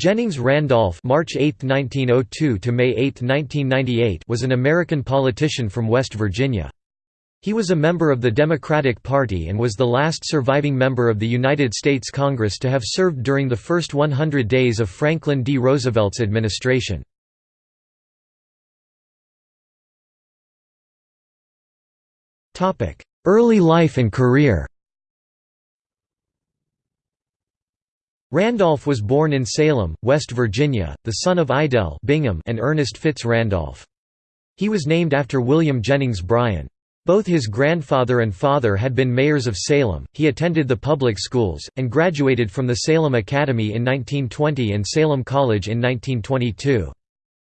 Jennings Randolph March 8, 1902 to May 8, 1998 was an American politician from West Virginia. He was a member of the Democratic Party and was the last surviving member of the United States Congress to have served during the first 100 days of Franklin D. Roosevelt's administration. Early life and career Randolph was born in Salem, West Virginia, the son of Idell Bingham and Ernest Fitz Randolph. He was named after William Jennings Bryan. Both his grandfather and father had been mayors of Salem. He attended the public schools, and graduated from the Salem Academy in 1920 and Salem College in 1922.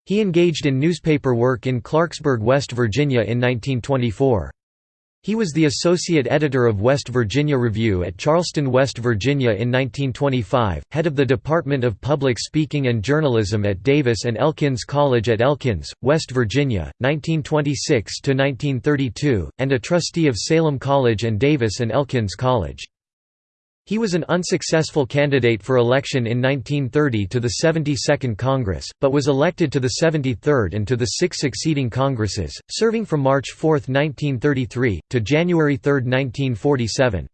He engaged in newspaper work in Clarksburg, West Virginia in 1924. He was the associate editor of West Virginia Review at Charleston, West Virginia in 1925, head of the Department of Public Speaking and Journalism at Davis and Elkins College at Elkins, West Virginia, 1926–1932, and a trustee of Salem College and Davis and Elkins College. He was an unsuccessful candidate for election in 1930 to the 72nd Congress, but was elected to the 73rd and to the six succeeding Congresses, serving from March 4, 1933, to January 3, 1947.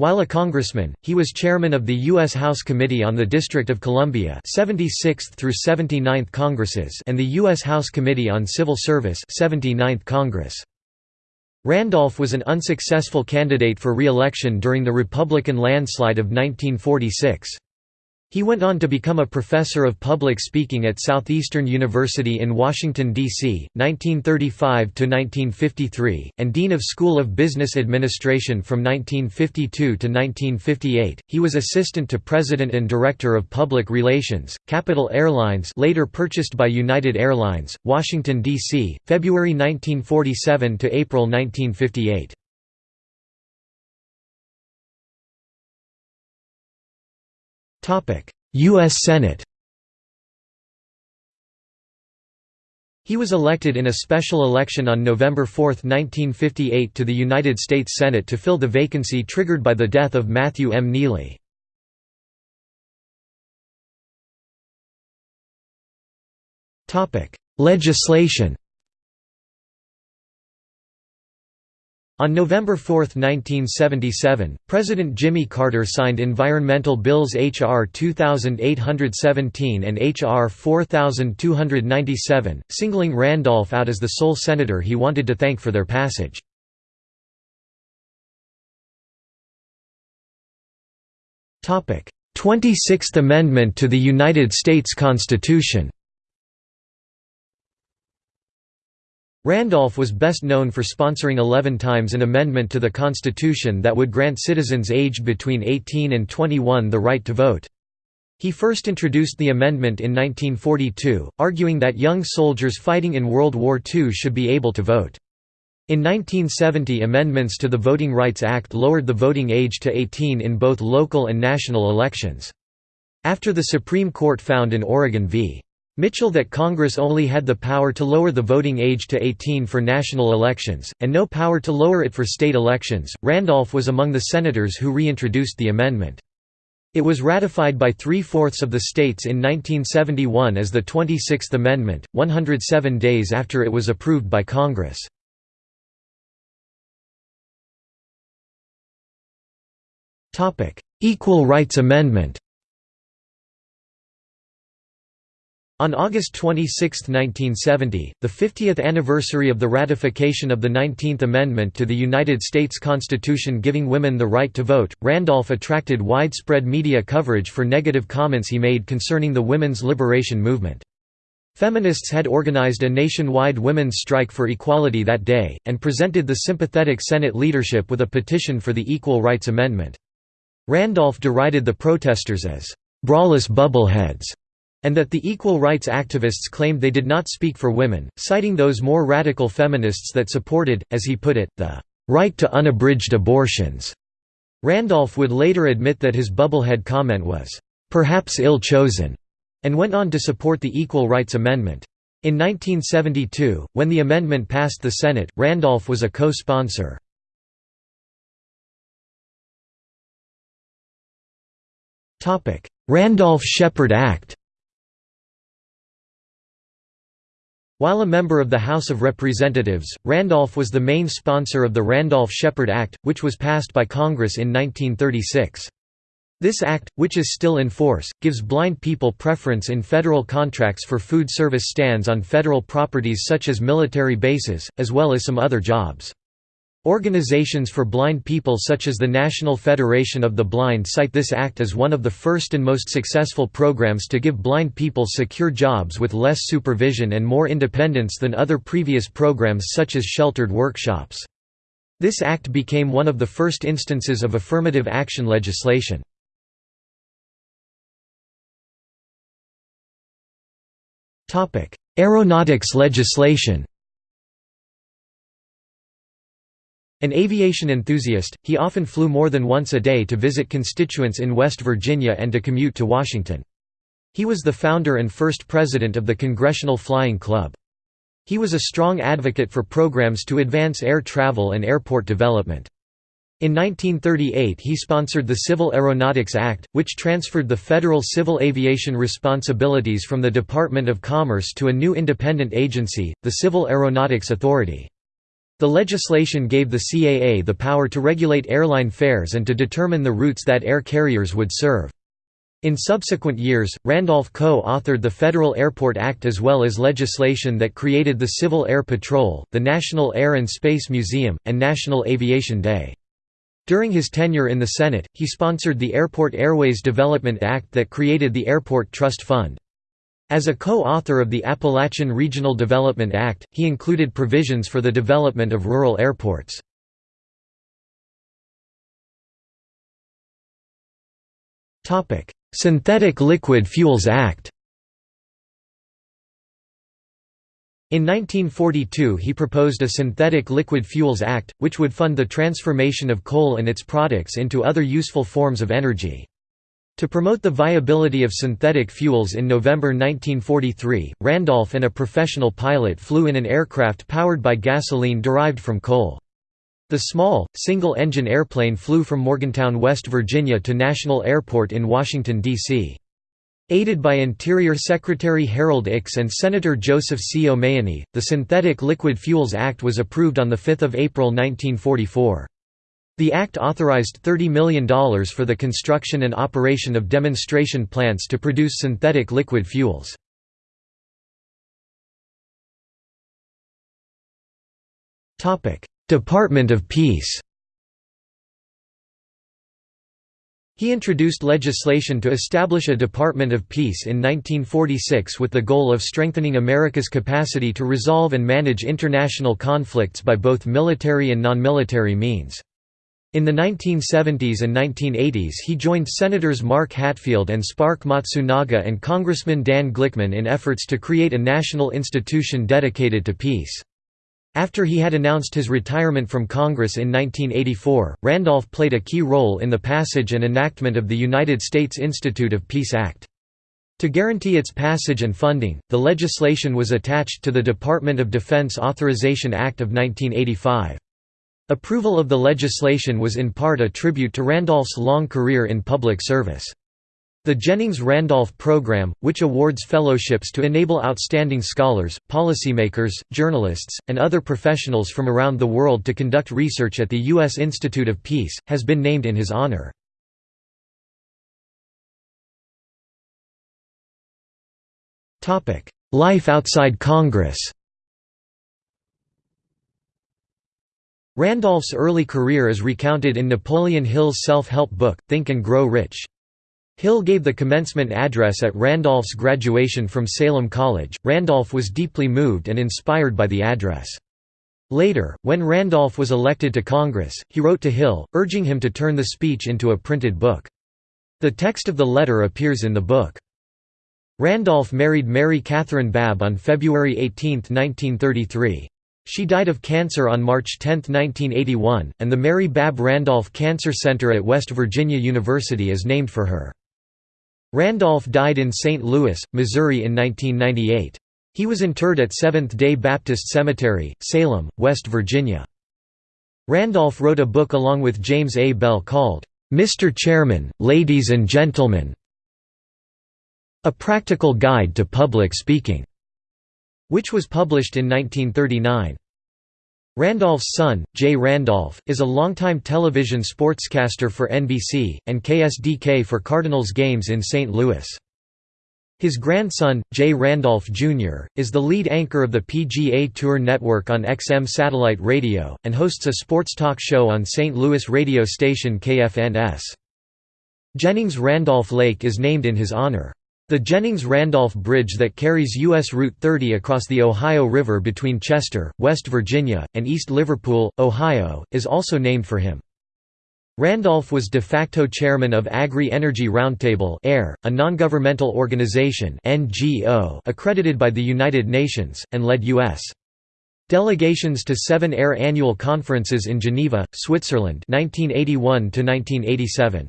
While a congressman, he was chairman of the U.S. House Committee on the District of Columbia 76th through 79th Congresses and the U.S. House Committee on Civil Service 79th Congress. Randolph was an unsuccessful candidate for re-election during the Republican landslide of 1946. He went on to become a professor of public speaking at Southeastern University in Washington, D.C., 1935–1953, and Dean of School of Business Administration from 1952 to 1958. He was assistant to President and Director of Public Relations, Capital Airlines later purchased by United Airlines, Washington, D.C., February 1947 to April 1958. U.S. Senate He was elected in a special election on November 4, 1958 to the United States Senate to fill the vacancy triggered by the death of Matthew M. Neely. Legislation On November 4, 1977, President Jimmy Carter signed environmental bills H.R. 2817 and H.R. 4297, singling Randolph out as the sole senator he wanted to thank for their passage. Twenty-sixth Amendment to the United States Constitution Randolph was best known for sponsoring 11 times an amendment to the Constitution that would grant citizens aged between 18 and 21 the right to vote. He first introduced the amendment in 1942, arguing that young soldiers fighting in World War II should be able to vote. In 1970 amendments to the Voting Rights Act lowered the voting age to 18 in both local and national elections. After the Supreme Court found in Oregon v. Mitchell that Congress only had the power to lower the voting age to 18 for national elections, and no power to lower it for state elections. Randolph was among the senators who reintroduced the amendment. It was ratified by three-fourths of the states in 1971 as the 26th Amendment, 107 days after it was approved by Congress. Equal Rights Amendment On August 26, 1970, the 50th anniversary of the ratification of the 19th Amendment to the United States Constitution giving women the right to vote, Randolph attracted widespread media coverage for negative comments he made concerning the women's liberation movement. Feminists had organized a nationwide women's strike for equality that day, and presented the sympathetic Senate leadership with a petition for the Equal Rights Amendment. Randolph derided the protesters as, "...brawless bubbleheads." And that the equal rights activists claimed they did not speak for women, citing those more radical feminists that supported, as he put it, the right to unabridged abortions. Randolph would later admit that his bubblehead comment was perhaps ill-chosen, and went on to support the Equal Rights Amendment. In 1972, when the amendment passed the Senate, Randolph was a co-sponsor. Randolph-Shepard Act While a member of the House of Representatives, Randolph was the main sponsor of the Randolph-Shepard Act, which was passed by Congress in 1936. This act, which is still in force, gives blind people preference in federal contracts for food service stands on federal properties such as military bases, as well as some other jobs. Organizations for blind people such as the National Federation of the Blind cite this act as one of the first and most successful programs to give blind people secure jobs with less supervision and more independence than other previous programs such as sheltered workshops. This act became one of the first instances of affirmative action legislation. Aeronautics legislation An aviation enthusiast, he often flew more than once a day to visit constituents in West Virginia and to commute to Washington. He was the founder and first president of the Congressional Flying Club. He was a strong advocate for programs to advance air travel and airport development. In 1938 he sponsored the Civil Aeronautics Act, which transferred the federal civil aviation responsibilities from the Department of Commerce to a new independent agency, the Civil Aeronautics Authority. The legislation gave the CAA the power to regulate airline fares and to determine the routes that air carriers would serve. In subsequent years, Randolph co-authored the Federal Airport Act as well as legislation that created the Civil Air Patrol, the National Air and Space Museum, and National Aviation Day. During his tenure in the Senate, he sponsored the Airport Airways Development Act that created the Airport Trust Fund. As a co-author of the Appalachian Regional Development Act, he included provisions for the development of rural airports. Synthetic Liquid Fuels Act In 1942 he proposed a Synthetic Liquid Fuels Act, which would fund the transformation of coal and its products into other useful forms of energy. To promote the viability of synthetic fuels in November 1943, Randolph and a professional pilot flew in an aircraft powered by gasoline derived from coal. The small, single-engine airplane flew from Morgantown, West Virginia to National Airport in Washington, D.C. Aided by Interior Secretary Harold Ickes and Senator Joseph C. O'Mahoney, the Synthetic Liquid Fuels Act was approved on 5 April 1944. The act authorized $30 million for the construction and operation of demonstration plants to produce synthetic liquid fuels. Department of Peace He introduced legislation to establish a Department of Peace in 1946 with the goal of strengthening America's capacity to resolve and manage international conflicts by both military and non-military means. In the 1970s and 1980s he joined Senators Mark Hatfield and Spark Matsunaga and Congressman Dan Glickman in efforts to create a national institution dedicated to peace. After he had announced his retirement from Congress in 1984, Randolph played a key role in the passage and enactment of the United States Institute of Peace Act. To guarantee its passage and funding, the legislation was attached to the Department of Defense Authorization Act of 1985. Approval of the legislation was in part a tribute to Randolph's long career in public service. The Jennings-Randolph Program, which awards fellowships to enable outstanding scholars, policymakers, journalists, and other professionals from around the world to conduct research at the U.S. Institute of Peace, has been named in his honor. Life outside Congress Randolph's early career is recounted in Napoleon Hill's self-help book, Think and Grow Rich. Hill gave the commencement address at Randolph's graduation from Salem College. Randolph was deeply moved and inspired by the address. Later, when Randolph was elected to Congress, he wrote to Hill, urging him to turn the speech into a printed book. The text of the letter appears in the book. Randolph married Mary Catherine Babb on February 18, 1933. She died of cancer on March 10, 1981, and the Mary Babb Randolph Cancer Center at West Virginia University is named for her. Randolph died in St. Louis, Missouri in 1998. He was interred at Seventh-day Baptist Cemetery, Salem, West Virginia. Randolph wrote a book along with James A. Bell called, Mr. Chairman, Ladies and Gentlemen A Practical Guide to Public Speaking, which was published in 1939. Randolph's son, Jay Randolph, is a longtime television sportscaster for NBC, and KSDK for Cardinals games in St. Louis. His grandson, Jay Randolph Jr., is the lead anchor of the PGA Tour Network on XM satellite radio, and hosts a sports talk show on St. Louis radio station KFNS. Jennings Randolph Lake is named in his honor. The Jennings-Randolph Bridge that carries U.S. Route 30 across the Ohio River between Chester, West Virginia, and East Liverpool, Ohio, is also named for him. Randolph was de facto chairman of Agri-Energy Roundtable a non-governmental organization accredited by the United Nations, and led U.S. delegations to seven AIR annual conferences in Geneva, Switzerland 1981 -1987.